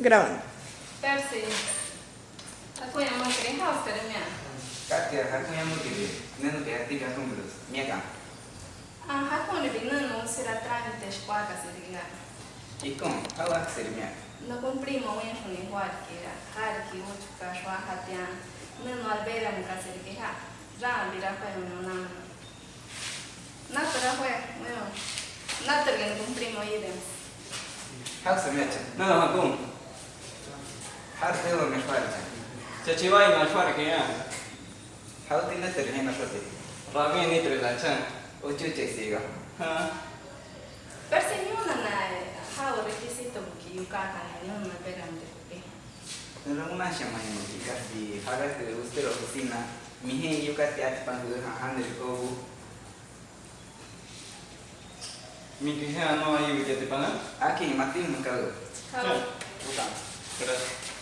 Gravando. Percy, aku yang mau kirim house. Kaka, aku yang mau kirim. Neno que tiga números. Minha cá. Ah, aku ni bina no será trámite esquadra se diga. E com, é que seria minha? No cumprimos o huat que era. Har que o chuka shwa hatian. No no albera muka se diga. Já vira para o meu nome. Nada era foi, meu. Nada que no cumprimos idem. How se minha? Não, não, bom. حرفي ومفارقة تتواي ما الفرق يعني حاولت نتر هنا شوتي رامي نتر العشان وتوتي سيغا ها بس اليوم حاول كيسي تبكي وكاكا اليوم ما بيرم تبكي más en chicas y hagas ah. que guste la oficina. Mi gente, yo casi hace pan de han del cobo. Mi que sea no hay que te pagan. Aquí, Martín, me cago. Chao. Gracias.